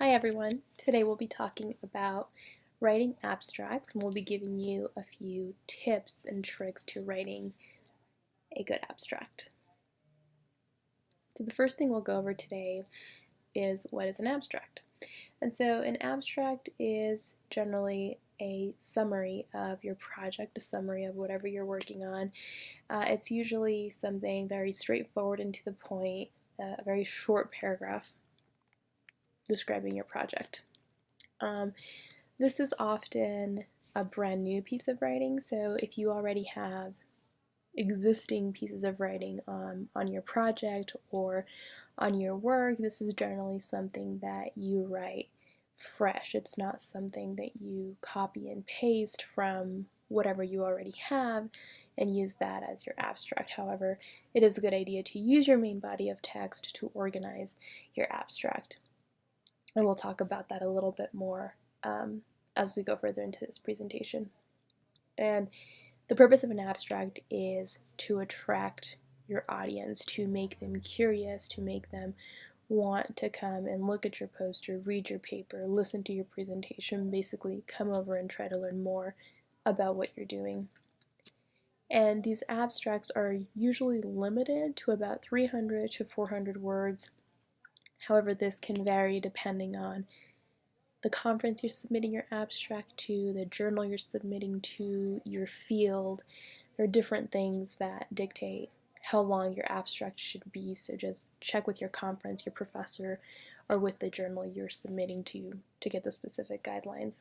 Hi everyone. Today we'll be talking about writing abstracts and we'll be giving you a few tips and tricks to writing a good abstract. So the first thing we'll go over today is what is an abstract. And so an abstract is generally a summary of your project, a summary of whatever you're working on. Uh, it's usually something very straightforward and to the point, uh, a very short paragraph describing your project. Um, this is often a brand new piece of writing, so if you already have existing pieces of writing um, on your project or on your work, this is generally something that you write fresh. It's not something that you copy and paste from whatever you already have and use that as your abstract. However, it is a good idea to use your main body of text to organize your abstract. And we'll talk about that a little bit more um, as we go further into this presentation. And the purpose of an abstract is to attract your audience, to make them curious, to make them want to come and look at your poster, read your paper, listen to your presentation, basically come over and try to learn more about what you're doing. And these abstracts are usually limited to about 300 to 400 words However, this can vary depending on the conference you're submitting your abstract to, the journal you're submitting to, your field. There are different things that dictate how long your abstract should be, so just check with your conference, your professor, or with the journal you're submitting to to get the specific guidelines.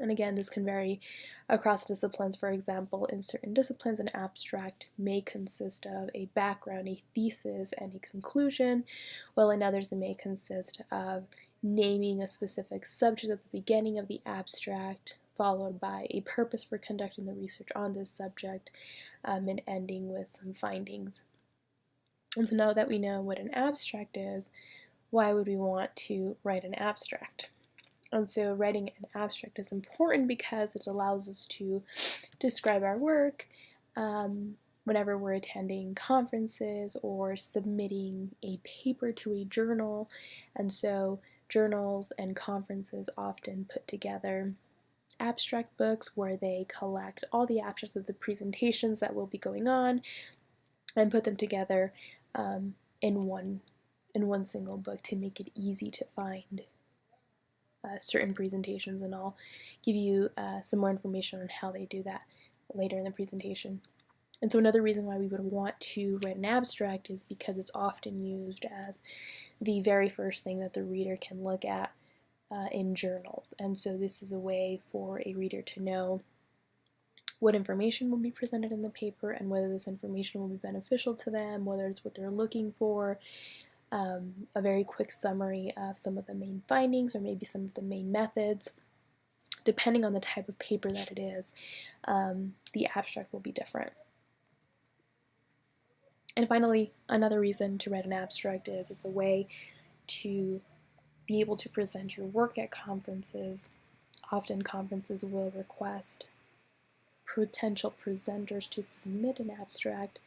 And again, this can vary across disciplines. For example, in certain disciplines, an abstract may consist of a background, a thesis, and a conclusion, while in others it may consist of naming a specific subject at the beginning of the abstract, followed by a purpose for conducting the research on this subject, um, and ending with some findings. And so now that we know what an abstract is, why would we want to write an abstract? And so writing an abstract is important because it allows us to describe our work um, whenever we're attending conferences or submitting a paper to a journal. And so journals and conferences often put together abstract books where they collect all the abstracts of the presentations that will be going on and put them together um, in one in one single book to make it easy to find uh, certain presentations and I'll give you uh, some more information on how they do that later in the presentation. And so another reason why we would want to write an abstract is because it's often used as the very first thing that the reader can look at uh, in journals. And so this is a way for a reader to know what information will be presented in the paper and whether this information will be beneficial to them, whether it's what they're looking for, um, a very quick summary of some of the main findings or maybe some of the main methods. Depending on the type of paper that it is, um, the abstract will be different. And finally, another reason to write an abstract is it's a way to be able to present your work at conferences. Often conferences will request potential presenters to submit an abstract,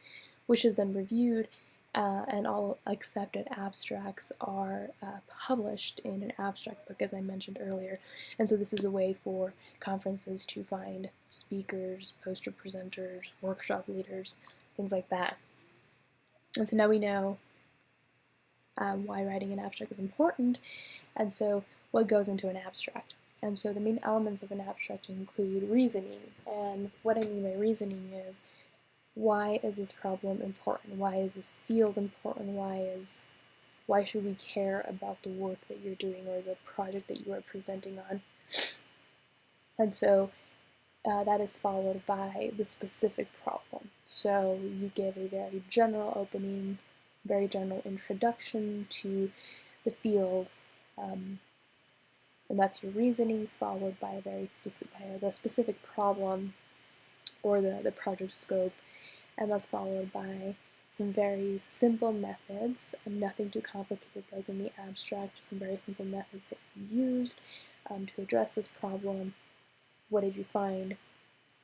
which is then reviewed uh, and all accepted abstracts are uh, published in an abstract book, as I mentioned earlier. And so this is a way for conferences to find speakers, poster presenters, workshop leaders, things like that. And so now we know um, why writing an abstract is important, and so what goes into an abstract. And so the main elements of an abstract include reasoning, and what I mean by reasoning is why is this problem important? Why is this field important? Why is why should we care about the work that you're doing or the project that you are presenting on? And so uh, that is followed by the specific problem. So you give a very general opening, very general introduction to the field, um, and that's your reasoning, followed by a very specific, by the specific problem or the, the project scope, and that's followed by some very simple methods, nothing too complicated goes in the abstract, just some very simple methods that you used um, to address this problem. What did you find?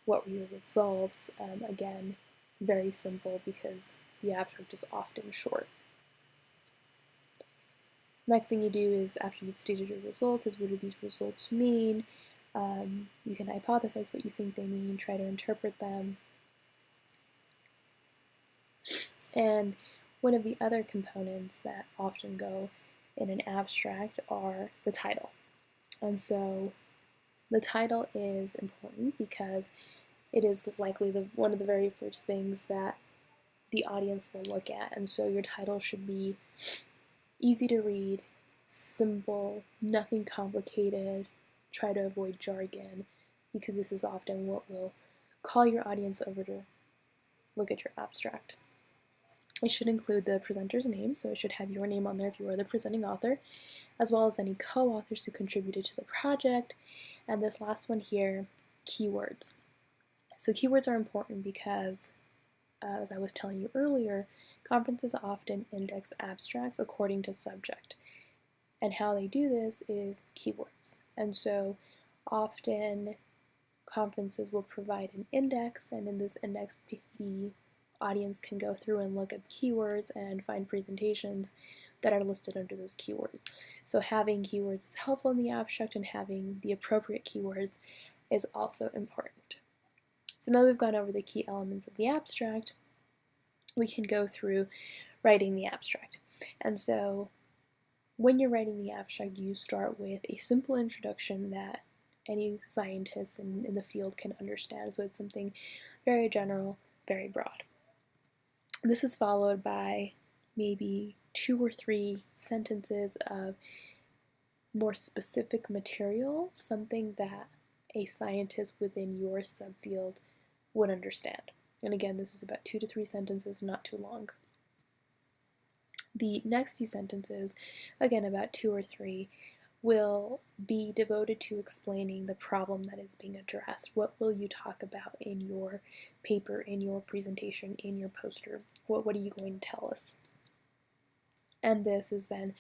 What were your results? Um, again, very simple because the abstract is often short. Next thing you do is, after you've stated your results, is what do these results mean? Um, you can hypothesize what you think they mean, try to interpret them. And one of the other components that often go in an abstract are the title. And so the title is important because it is likely the, one of the very first things that the audience will look at. And so your title should be easy to read, simple, nothing complicated, try to avoid jargon because this is often what will call your audience over to look at your abstract. It should include the presenter's name, so it should have your name on there if you are the presenting author, as well as any co-authors who contributed to the project, and this last one here, keywords. So keywords are important because, uh, as I was telling you earlier, conferences often index abstracts according to subject. And how they do this is keywords. And so often conferences will provide an index, and in this index, the audience can go through and look at keywords and find presentations that are listed under those keywords. So having keywords is helpful in the abstract and having the appropriate keywords is also important. So now we've gone over the key elements of the abstract, we can go through writing the abstract. And so when you're writing the abstract, you start with a simple introduction that any scientist in, in the field can understand. So it's something very general, very broad. This is followed by maybe two or three sentences of more specific material, something that a scientist within your subfield would understand. And again, this is about two to three sentences, not too long. The next few sentences, again about two or three, will be devoted to explaining the problem that is being addressed. What will you talk about in your paper, in your presentation, in your poster? What, what are you going to tell us? And this is then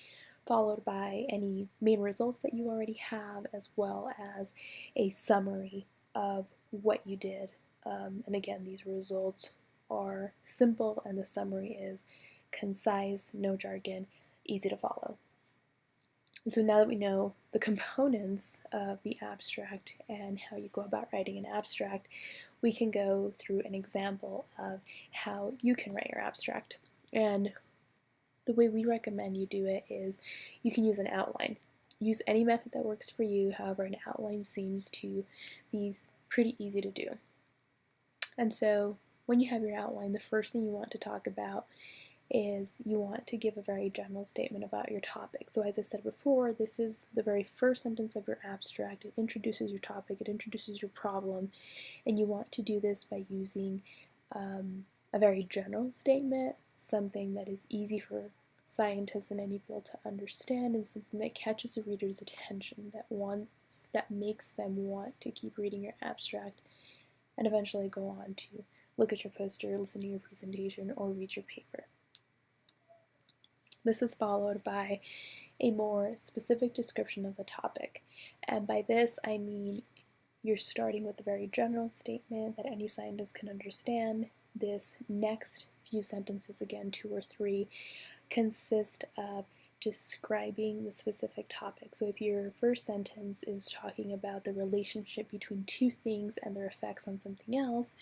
followed by any main results that you already have, as well as a summary of what you did. Um, and again, these results are simple, and the summary is concise, no jargon, easy to follow. And so now that we know the components of the abstract and how you go about writing an abstract, we can go through an example of how you can write your abstract. And the way we recommend you do it is you can use an outline. Use any method that works for you, however an outline seems to be pretty easy to do. And so when you have your outline, the first thing you want to talk about is you want to give a very general statement about your topic. So as I said before, this is the very first sentence of your abstract. It introduces your topic, it introduces your problem, and you want to do this by using um, a very general statement, something that is easy for scientists in any field to understand and something that catches the reader's attention that wants that makes them want to keep reading your abstract and eventually go on to look at your poster, listen to your presentation, or read your paper. This is followed by a more specific description of the topic. And by this, I mean you're starting with a very general statement that any scientist can understand. This next few sentences, again, two or three, consist of describing the specific topic. So if your first sentence is talking about the relationship between two things and their effects on something else,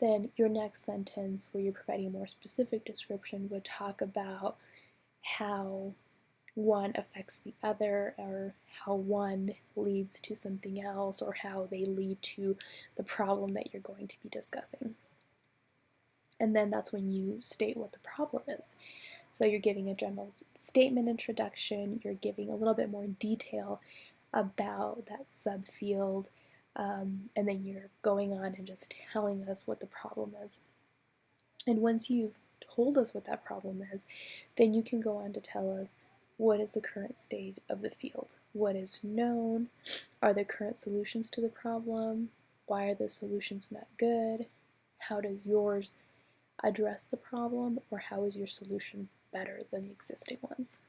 then your next sentence, where you're providing a more specific description, would talk about how one affects the other or how one leads to something else or how they lead to the problem that you're going to be discussing. And then that's when you state what the problem is. So you're giving a general statement introduction, you're giving a little bit more detail about that subfield, um, and then you're going on and just telling us what the problem is. And once you've told us what that problem is, then you can go on to tell us what is the current state of the field, what is known, are there current solutions to the problem, why are the solutions not good, how does yours address the problem, or how is your solution better than the existing ones.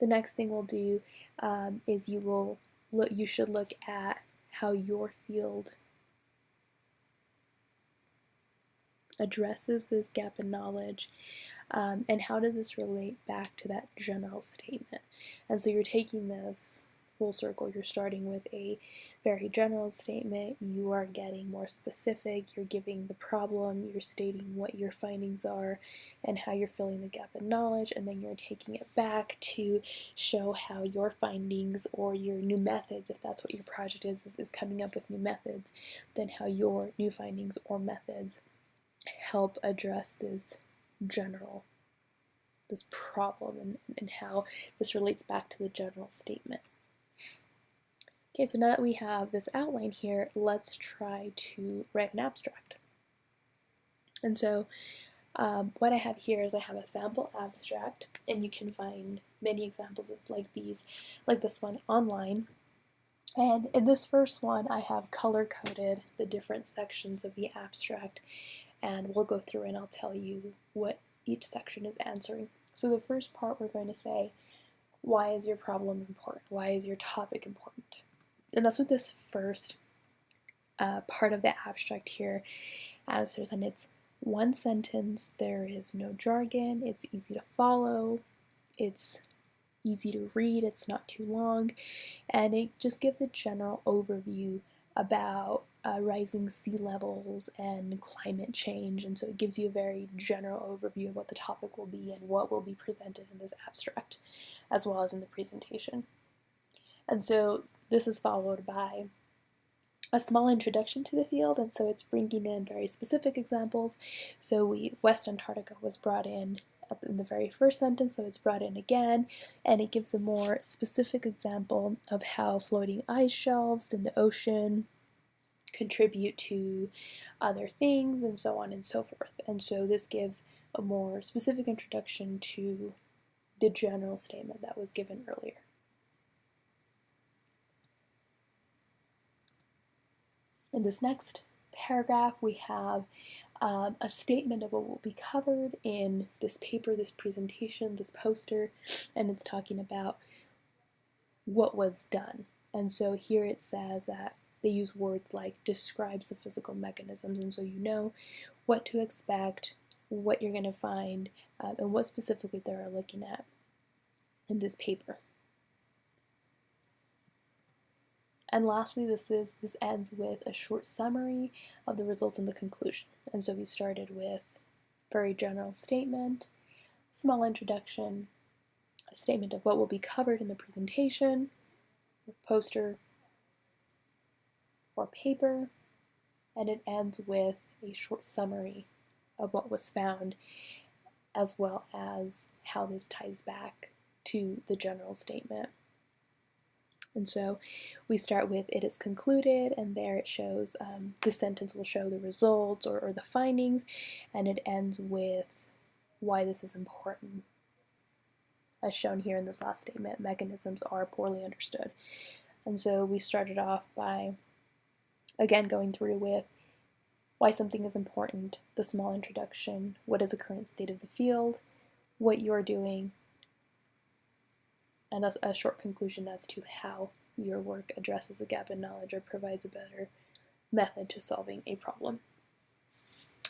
The next thing we'll do um, is you will look, you should look at how your field addresses this gap in knowledge um, and how does this relate back to that general statement? And so you're taking this full circle you're starting with a very general statement you are getting more specific you're giving the problem you're stating what your findings are and how you're filling the gap in knowledge and then you're taking it back to show how your findings or your new methods if that's what your project is is, is coming up with new methods then how your new findings or methods help address this general this problem and, and how this relates back to the general statement. Okay, so now that we have this outline here, let's try to write an abstract. And so um, what I have here is I have a sample abstract, and you can find many examples of like these, like this one online. And in this first one, I have color-coded the different sections of the abstract, and we'll go through and I'll tell you what each section is answering. So the first part we're going to say, why is your problem important? Why is your topic important? And that's what this first uh, part of the abstract here answers. And it's one sentence, there is no jargon, it's easy to follow, it's easy to read, it's not too long, and it just gives a general overview about uh, rising sea levels and climate change, and so it gives you a very general overview of what the topic will be and what will be presented in this abstract, as well as in the presentation. And so this is followed by a small introduction to the field, and so it's bringing in very specific examples. So we West Antarctica was brought in in the very first sentence, so it's brought in again, and it gives a more specific example of how floating ice shelves in the ocean contribute to other things and so on and so forth. And so this gives a more specific introduction to the general statement that was given earlier. In this next paragraph, we have um, a statement of what will be covered in this paper, this presentation, this poster, and it's talking about what was done. And so here it says that they use words like describes the physical mechanisms, and so you know what to expect, what you're going to find, um, and what specifically they're looking at in this paper. And lastly, this is this ends with a short summary of the results and the conclusion. And so we started with very general statement, small introduction, a statement of what will be covered in the presentation, poster, or paper, and it ends with a short summary of what was found, as well as how this ties back to the general statement. And so we start with it is concluded, and there it shows um, the sentence will show the results or, or the findings, and it ends with why this is important. As shown here in this last statement, mechanisms are poorly understood. And so we started off by Again, going through with why something is important, the small introduction, what is the current state of the field, what you're doing, and a, a short conclusion as to how your work addresses a gap in knowledge or provides a better method to solving a problem.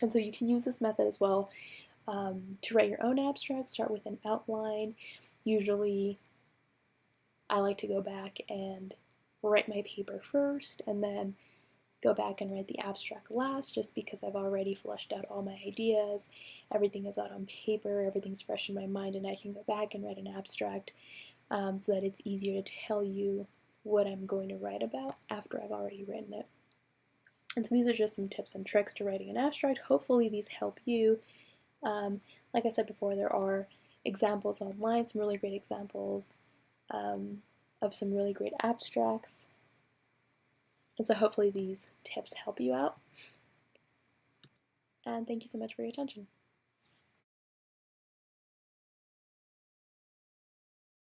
And so you can use this method as well um, to write your own abstract. Start with an outline. Usually I like to go back and write my paper first and then go back and write the abstract last just because I've already fleshed out all my ideas. Everything is out on paper, everything's fresh in my mind, and I can go back and write an abstract um, so that it's easier to tell you what I'm going to write about after I've already written it. And so these are just some tips and tricks to writing an abstract. Hopefully these help you. Um, like I said before, there are examples online, some really great examples um, of some really great abstracts. And so hopefully these tips help you out. And thank you so much for your attention.